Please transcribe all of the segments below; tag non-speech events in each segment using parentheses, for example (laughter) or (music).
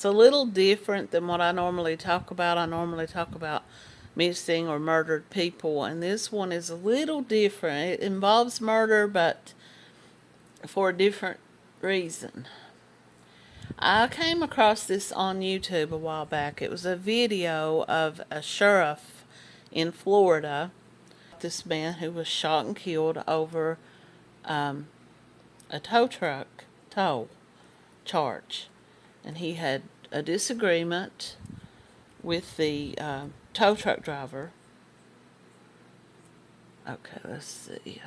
It's a little different than what I normally talk about. I normally talk about missing or murdered people, and this one is a little different. It involves murder, but for a different reason. I came across this on YouTube a while back. It was a video of a sheriff in Florida. This man who was shot and killed over um, a tow truck tow charge. And he had a disagreement with the uh, tow truck driver. Okay, let's see.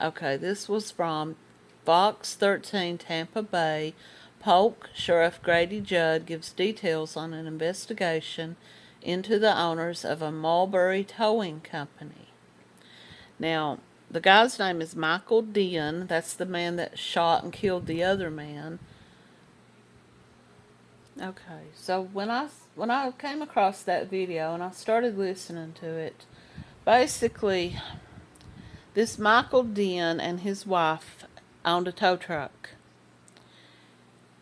Okay, this was from Fox 13 Tampa Bay. Polk Sheriff Grady Judd gives details on an investigation into the owners of a Mulberry towing company. Now, the guy's name is Michael Dinn. That's the man that shot and killed the other man. Okay, so when I when I came across that video and I started listening to it, basically, this Michael Dinn and his wife owned a tow truck.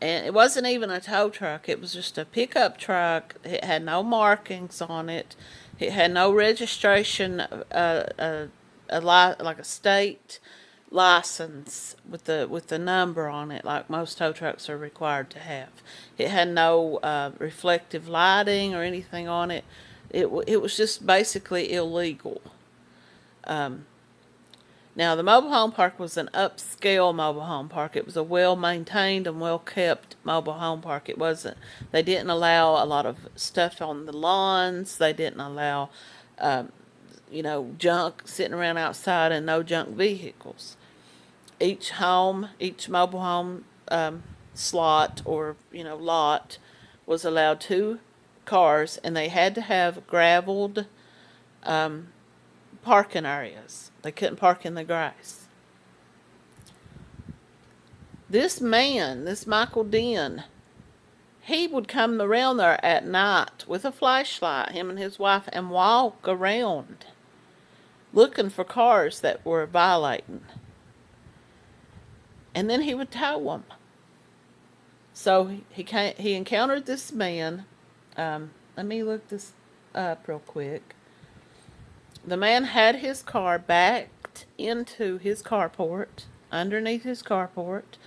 And it wasn't even a tow truck. It was just a pickup truck. It had no markings on it. It had no registration, uh, uh, a li- like a state license with the with the number on it, like most tow trucks are required to have. It had no uh, reflective lighting or anything on it. It it was just basically illegal. Um, now the mobile home park was an upscale mobile home park. It was a well maintained and well kept mobile home park. It wasn't. They didn't allow a lot of stuff on the lawns. They didn't allow. Um, you know, junk sitting around outside and no junk vehicles. Each home, each mobile home um, slot or, you know, lot was allowed two cars and they had to have graveled um, parking areas. They couldn't park in the grass. This man, this Michael Dinn, he would come around there at night with a flashlight, him and his wife, and walk around looking for cars that were violating. And then he would tow them. So he came, he encountered this man. Um, let me look this up real quick. The man had his car backed into his carport, underneath his carport,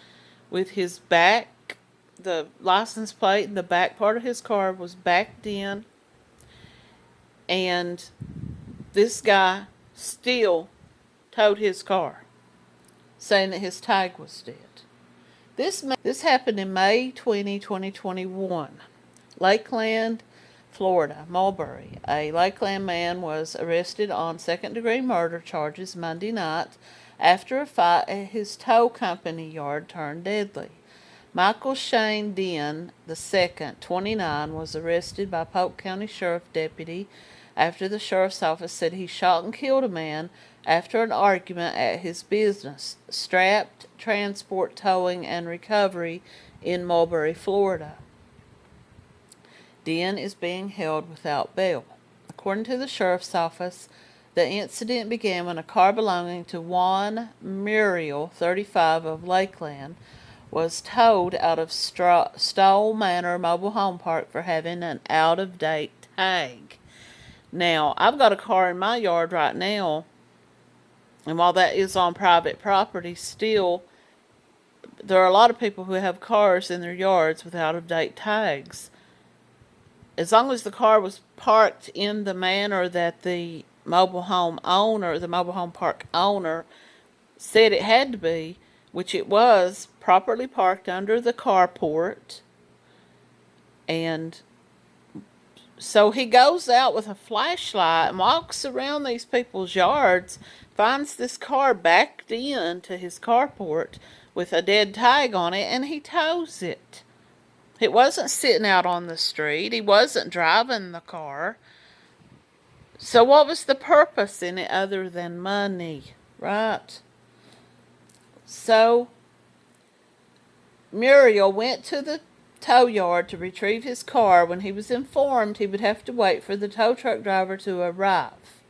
with his back, the license plate, the back part of his car was backed in. And this guy still towed his car, saying that his tag was dead. This, this happened in May 20, 2021. Lakeland, Florida, Mulberry. A Lakeland man was arrested on second degree murder charges Monday night after a fight at his tow company yard turned deadly. Michael Shane Dinn II, 29, was arrested by Polk County Sheriff Deputy after the sheriff's office said he shot and killed a man after an argument at his business, Strapped Transport Towing and Recovery in Mulberry, Florida. Dinn is being held without bail. According to the sheriff's office, the incident began when a car belonging to Juan Muriel, 35 of Lakeland, was towed out of Stoll Manor Mobile Home Park for having an out-of-date tag. Now, I've got a car in my yard right now, and while that is on private property, still, there are a lot of people who have cars in their yards with out-of-date tags. As long as the car was parked in the manner that the mobile home owner, the mobile home park owner, said it had to be, which it was, properly parked under the carport, and so he goes out with a flashlight and walks around these people's yards, finds this car backed in to his carport with a dead tag on it, and he tows it. It wasn't sitting out on the street. He wasn't driving the car. So what was the purpose in it other than money, right? So Muriel went to the tow yard to retrieve his car when he was informed he would have to wait for the tow truck driver to arrive.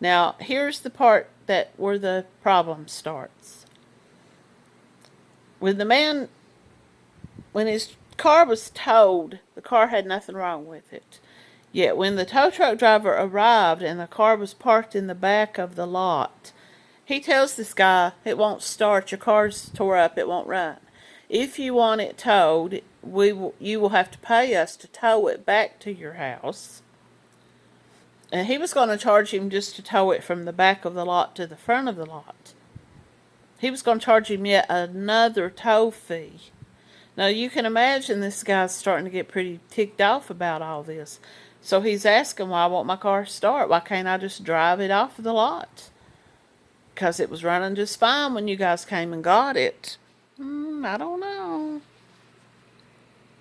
Now, here's the part that where the problem starts. When the man when his car was towed, the car had nothing wrong with it. Yet when the tow truck driver arrived and the car was parked in the back of the lot, he tells this guy, it won't start, your car's tore up, it won't run. If you want it towed, we will, you will have to pay us to tow it back to your house. And he was going to charge him just to tow it from the back of the lot to the front of the lot. He was going to charge him yet another tow fee. Now you can imagine this guy's starting to get pretty ticked off about all this. So he's asking why won't my car start? Why can't I just drive it off of the lot? Because it was running just fine when you guys came and got it. Hmm, I don't know.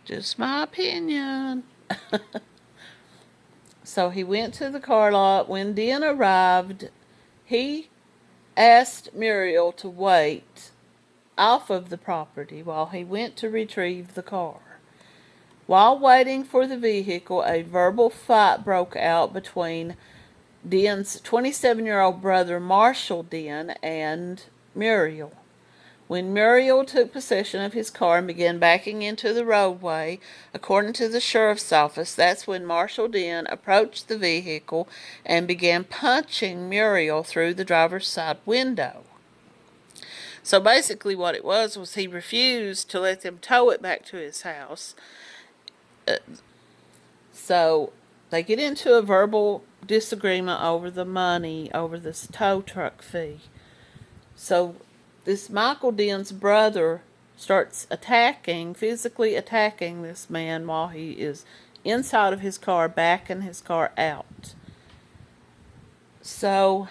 Just my opinion. (laughs) so he went to the car lot. When Dinn arrived, he asked Muriel to wait off of the property while he went to retrieve the car. While waiting for the vehicle, a verbal fight broke out between Dinn's 27 year old brother Marshall Dinn and Muriel. When Muriel took possession of his car and began backing into the roadway, according to the sheriff's office, that's when Marshall Dinn approached the vehicle and began punching Muriel through the driver's side window. So basically, what it was was he refused to let them tow it back to his house uh, so they get into a verbal disagreement over the money, over this tow truck fee. So this Michael Dinn's brother starts attacking, physically attacking this man while he is inside of his car, backing his car out. So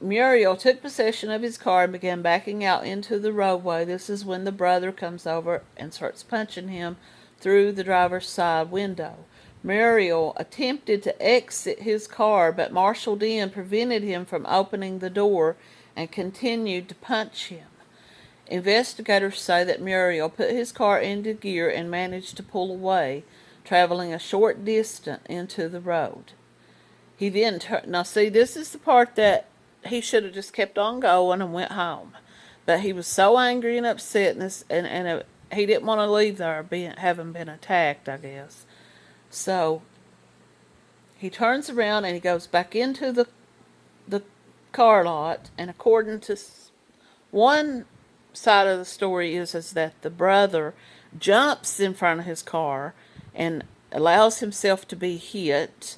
Muriel took possession of his car and began backing out into the roadway. This is when the brother comes over and starts punching him through the driver's side window. Muriel attempted to exit his car, but Marshall Dinn prevented him from opening the door and continued to punch him. Investigators say that Muriel put his car into gear and managed to pull away, traveling a short distance into the road. He then turned. Now, see, this is the part that he should have just kept on going and went home. But he was so angry and upset, and, this, and, and uh, he didn't want to leave there being, having been attacked, I guess. So he turns around and he goes back into the the car lot, and according to one side of the story is is that the brother jumps in front of his car and allows himself to be hit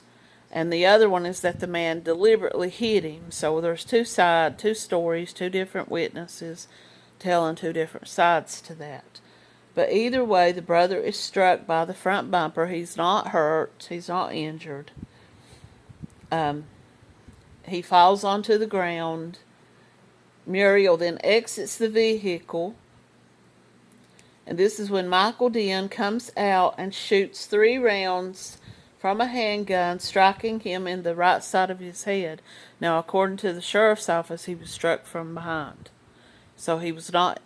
and the other one is that the man deliberately hit him. So there's two side, two stories, two different witnesses telling two different sides to that. But either way, the brother is struck by the front bumper. He's not hurt. He's not injured. Um, he falls onto the ground. Muriel then exits the vehicle. And this is when Michael Dinn comes out and shoots three rounds from a handgun, striking him in the right side of his head. Now, according to the sheriff's office, he was struck from behind. So he was not.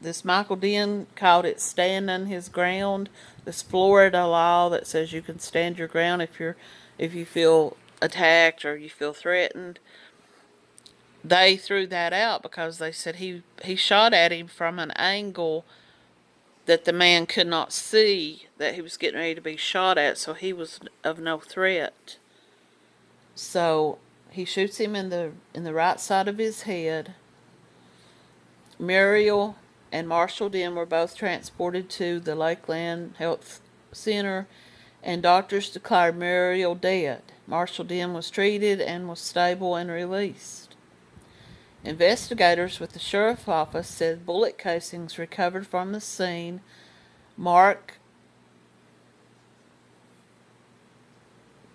This Michael Dinn called it standing his ground. This Florida law that says you can stand your ground if you're if you feel attacked or you feel threatened. They threw that out because they said he he shot at him from an angle that the man could not see that he was getting ready to be shot at, so he was of no threat. So he shoots him in the in the right side of his head. Muriel and Marshall Dinn were both transported to the Lakeland Health Center, and doctors declared Muriel dead. Marshall Dinn was treated and was stable and released. Investigators with the sheriff's office said bullet casings recovered from the scene mark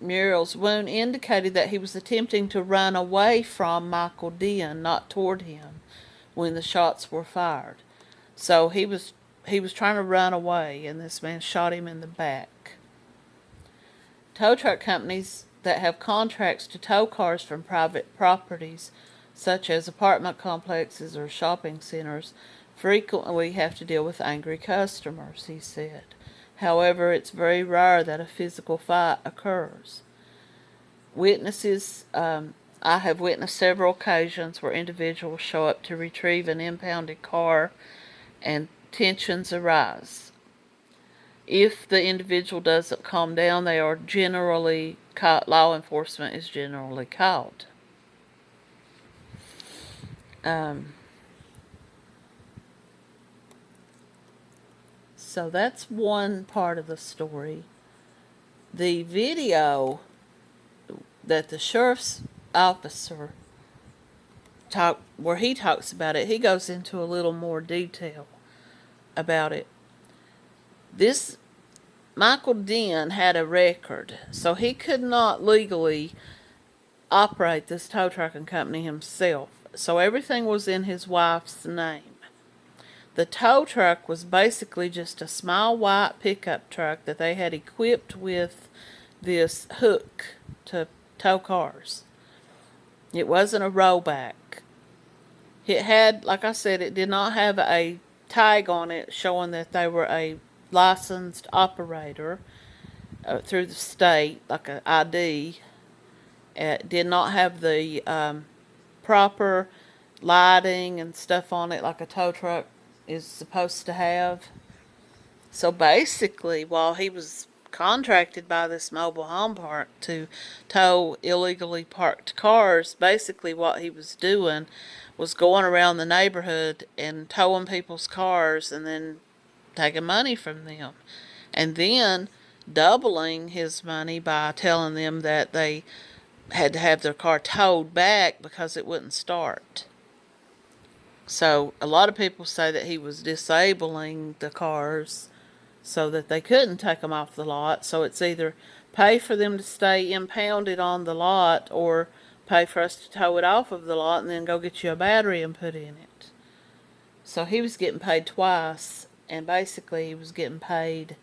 Muriel's wound indicated that he was attempting to run away from Michael Dinn, not toward him, when the shots were fired. So he was he was trying to run away, and this man shot him in the back. Tow truck companies that have contracts to tow cars from private properties such as apartment complexes or shopping centers, frequently have to deal with angry customers, he said. However, it's very rare that a physical fight occurs. Witnesses, um, I have witnessed several occasions where individuals show up to retrieve an impounded car and tensions arise. If the individual doesn't calm down, they are generally caught, law enforcement is generally called. Um, so that's one part of the story. The video that the sheriff's officer talk where he talks about it, he goes into a little more detail about it. This Michael Dinn had a record, so he could not legally operate this tow trucking company himself. So everything was in his wife's name. The tow truck was basically just a small white pickup truck that they had equipped with this hook to tow cars. It wasn't a rollback. It had, like I said, it did not have a tag on it showing that they were a licensed operator uh, through the state, like an ID. It did not have the um, proper lighting and stuff on it like a tow truck is supposed to have. So basically, while he was contracted by this mobile home park to tow illegally parked cars, basically what he was doing was going around the neighborhood and towing people's cars and then taking money from them. And then doubling his money by telling them that they had to have their car towed back because it wouldn't start. So a lot of people say that he was disabling the cars so that they couldn't take them off the lot. So it's either pay for them to stay impounded on the lot or pay for us to tow it off of the lot and then go get you a battery and put in it. So he was getting paid twice and basically he was getting paid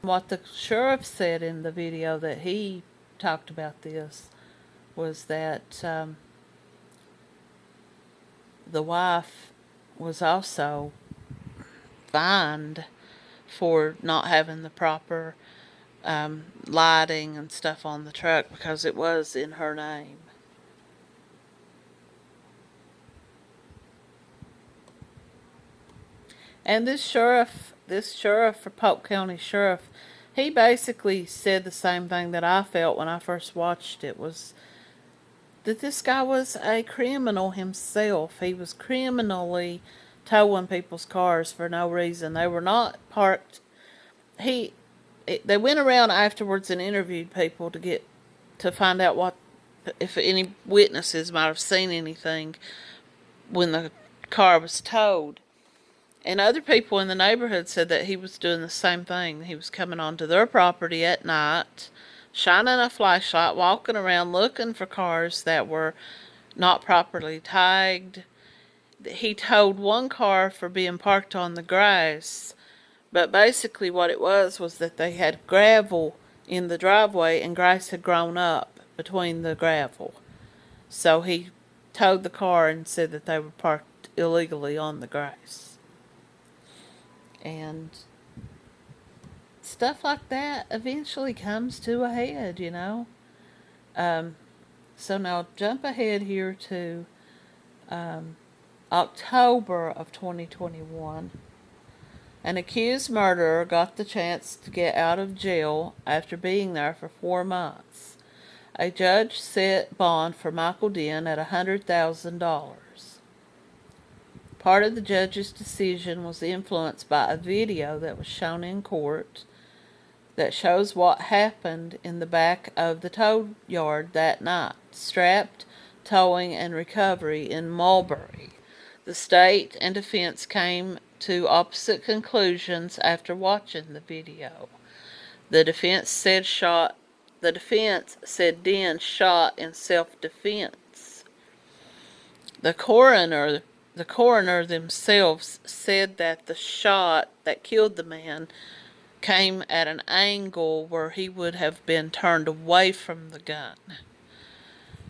what the sheriff said in the video that he talked about this was that um, the wife was also fined for not having the proper um, lighting and stuff on the truck because it was in her name. And this sheriff, this sheriff for Polk County Sheriff, he basically said the same thing that I felt when I first watched it was that this guy was a criminal himself. He was criminally towing people's cars for no reason. They were not parked. He, it, they went around afterwards and interviewed people to get to find out what if any witnesses might have seen anything when the car was towed. And other people in the neighborhood said that he was doing the same thing. He was coming onto their property at night shining a flashlight, walking around looking for cars that were not properly tagged. He towed one car for being parked on the grass, but basically what it was was that they had gravel in the driveway and grass had grown up between the gravel. So he towed the car and said that they were parked illegally on the grass. And stuff like that eventually comes to a head, you know. Um, so now jump ahead here to um, October of 2021. An accused murderer got the chance to get out of jail after being there for four months. A judge set bond for Michael Dinn at $100,000. Part of the judge's decision was influenced by a video that was shown in court that shows what happened in the back of the tow yard that night. Strapped, towing, and recovery in Mulberry. The state and defense came to opposite conclusions after watching the video. The defense said shot the defense said Dinn shot in self-defense. The coroner the coroner themselves said that the shot that killed the man came at an angle where he would have been turned away from the gun.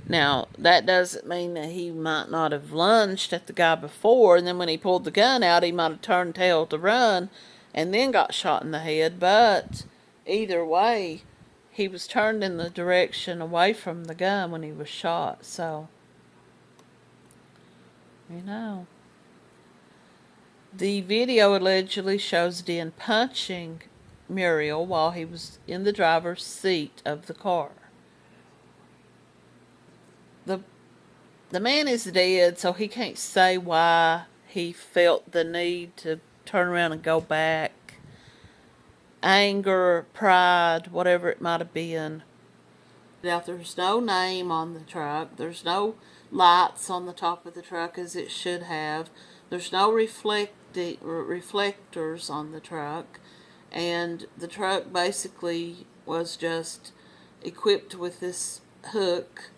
Now, that doesn't mean that he might not have lunged at the guy before, and then when he pulled the gun out, he might have turned tail to run and then got shot in the head. But either way, he was turned in the direction away from the gun when he was shot. So, you know. The video allegedly shows Dinn punching Muriel while he was in the driver's seat of the car. The the man is dead, so he can't say why he felt the need to turn around and go back. Anger, pride, whatever it might have been. Now, there's no name on the truck. There's no lights on the top of the truck as it should have. There's no reflecti- reflectors on the truck. And the truck basically was just equipped with this hook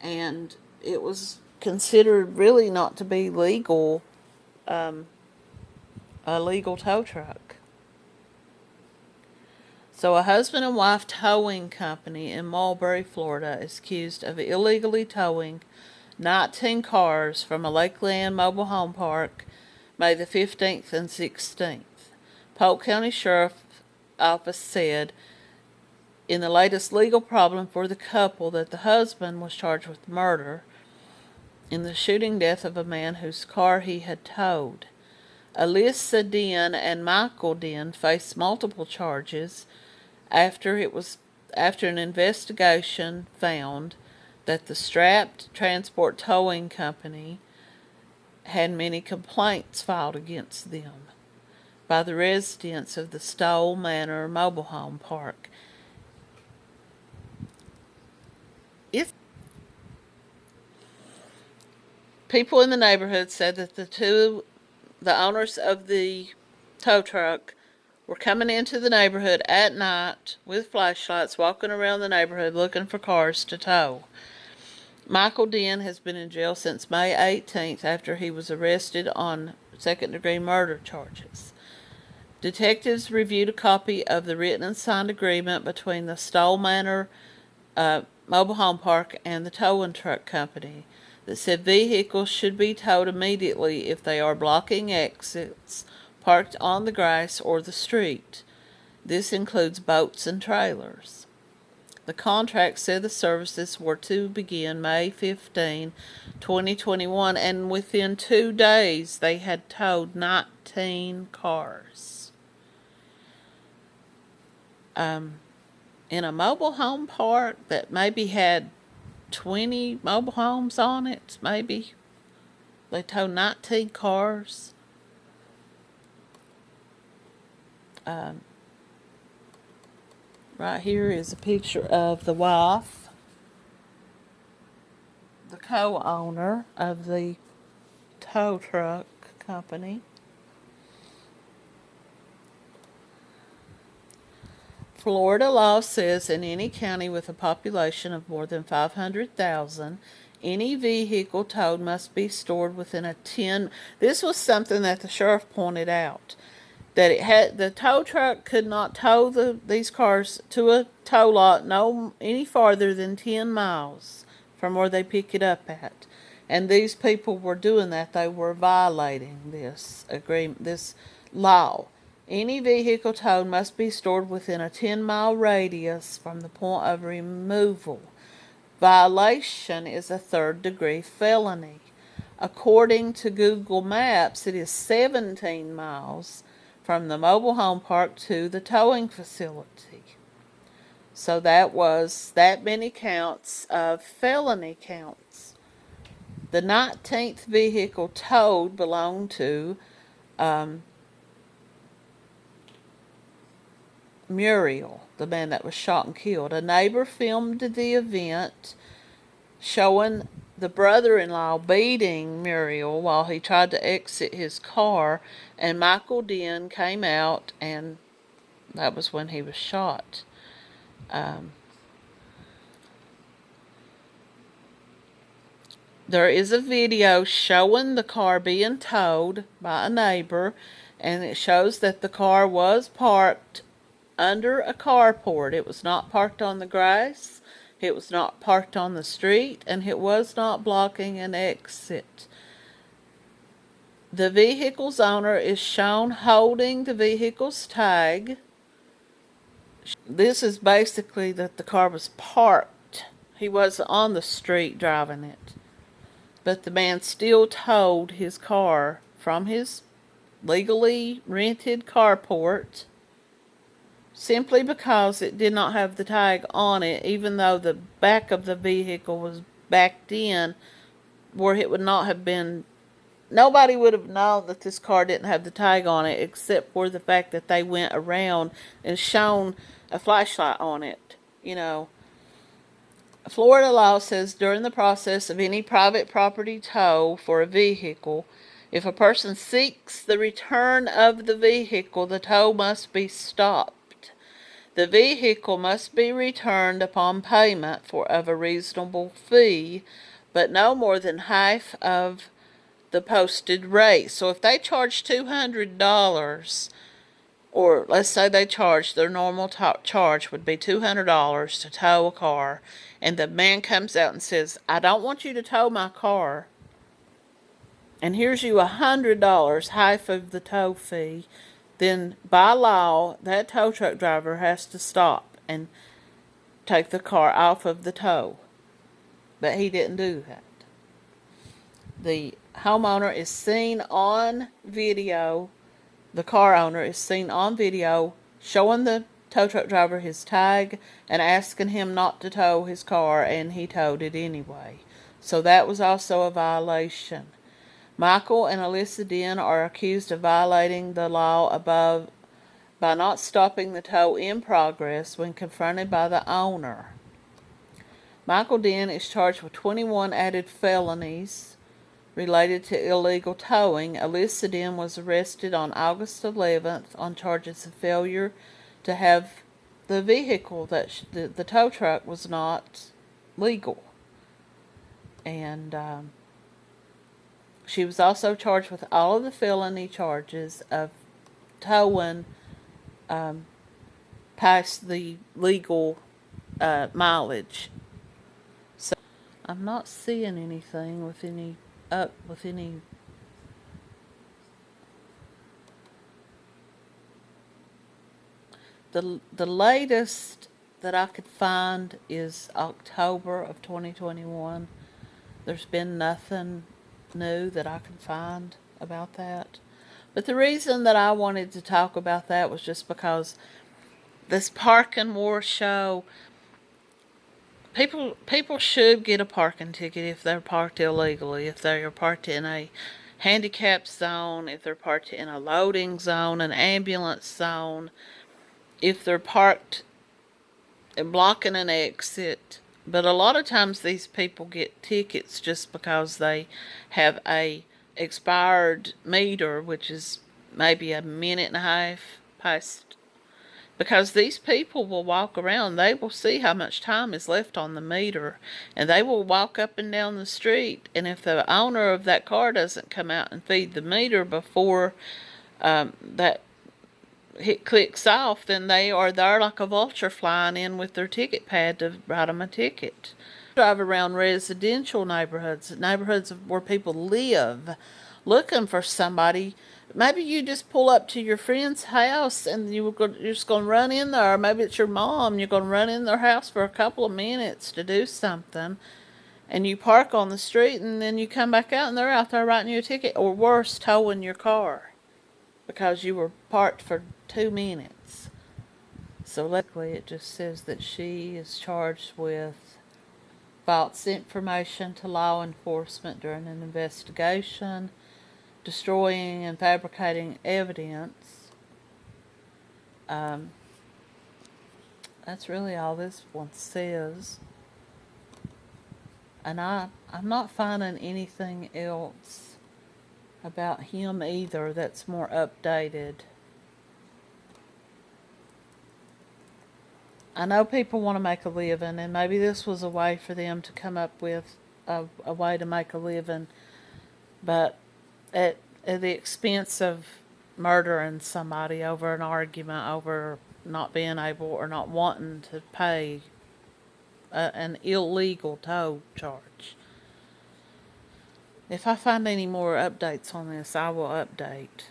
and it was considered really not to be legal, um, a legal tow truck. So a husband and wife towing company in Mulberry, Florida is accused of illegally towing 19 cars from a Lakeland mobile home park May the 15th and 16th. Polk County Sheriff Office said in the latest legal problem for the couple that the husband was charged with murder in the shooting death of a man whose car he had towed. Alyssa Dinn and Michael Dinn faced multiple charges after it was after an investigation found that the strapped transport towing company had many complaints filed against them by the residents of the Stoll Manor mobile home park. If people in the neighborhood said that the two, the owners of the tow truck, were coming into the neighborhood at night with flashlights, walking around the neighborhood looking for cars to tow. Michael Dinn has been in jail since May 18th after he was arrested on second degree murder charges. Detectives reviewed a copy of the written and signed agreement between the Stoll Manor uh, Mobile Home Park and the towing truck company that said vehicles should be towed immediately if they are blocking exits parked on the grass or the street. This includes boats and trailers. The contract said the services were to begin May 15, 2021, and within two days they had towed 19 cars. Um, in a mobile home park that maybe had 20 mobile homes on it, maybe. They towed 19 cars. Um, right here is a picture of the wife, the co-owner of the tow truck company. Florida law says in any county with a population of more than 500,000, any vehicle towed must be stored within a 10. This was something that the sheriff pointed out that it had the tow truck could not tow the these cars to a tow lot no any farther than 10 miles from where they pick it up at. And these people were doing that. They were violating this agreement, this law. Any vehicle towed must be stored within a 10 mile radius from the point of removal. Violation is a third degree felony. According to Google Maps, it is 17 miles from the mobile home park to the towing facility. So that was that many counts of felony counts. The 19th vehicle towed belonged to um, Muriel, the man that was shot and killed. A neighbor filmed the event showing the brother-in-law beating Muriel while he tried to exit his car and Michael Dinn came out and that was when he was shot. Um, there is a video showing the car being towed by a neighbor and it shows that the car was parked under a carport. It was not parked on the grass. It was not parked on the street, and it was not blocking an exit. The vehicle's owner is shown holding the vehicle's tag. This is basically that the car was parked. He was on the street driving it. But the man still towed his car from his legally rented carport simply because it did not have the tag on it, even though the back of the vehicle was backed in where it would not have been nobody would have known that this car didn't have the tag on it except for the fact that they went around and shone a flashlight on it you know Florida law says during the process of any private property tow for a vehicle, if a person seeks the return of the vehicle, the tow must be stopped. The vehicle must be returned upon payment for of a reasonable fee, but no more than half of the posted rate. So if they charge two hundred dollars or let's say they charge their normal to- charge would be $200 to tow a car and the man comes out and says i don't want you to tow my car and here's you a hundred dollars half of the tow fee then by law that tow truck driver has to stop and take the car off of the tow but he didn't do that the homeowner is seen on video the car owner is seen on video showing the tow truck driver his tag and asking him not to tow his car, and he towed it anyway. So that was also a violation. Michael and Alyssa Dinn are accused of violating the law above by not stopping the tow in progress when confronted by the owner. Michael Dinn is charged with 21 added felonies related to illegal towing. Alyssa Dinn was arrested on August 11th on charges of failure to have the vehicle that the, the tow truck was not legal. And um, she was also charged with all of the felony charges of towing um, past the legal uh, mileage. So I'm not seeing anything with any up with any the the latest that I could find is October of 2021. There's been nothing new that I could find about that. But the reason that I wanted to talk about that was just because this parking war show people people should get a parking ticket if they're parked illegally, if they're parked in a handicap zone, if they're parked in a loading zone, an ambulance zone, if they're parked and blocking an exit. But a lot of times these people get tickets just because they have a expired meter, which is maybe a minute and a half past. Because these people will walk around, they will see how much time is left on the meter, and they will walk up and down the street. And if the owner of that car doesn't come out and feed the meter before um, that hit clicks off, then they are there like a vulture flying in with their ticket pad to write them a ticket. Drive around residential neighborhoods, neighborhoods where people live, looking for somebody. Maybe you just pull up to your friend's house and you're just going to run in there. Maybe it's your mom. You're going to run in their house for a couple of minutes to do something. And you park on the street and then you come back out and they're out there writing you a ticket. Or worse, towing your car because you were parked for two minutes. So luckily it just says that she is charged with false information to law enforcement during an investigation, destroying and fabricating evidence. Um, that's really all this one says. And I, I'm not finding anything else about him either that's more updated. I know people want to make a living, and maybe this was a way for them to come up with a, a way to make a living, but at, at the expense of murdering somebody over an argument over not being able or not wanting to pay a, an illegal tow charge. If I find any more updates on this, I will update.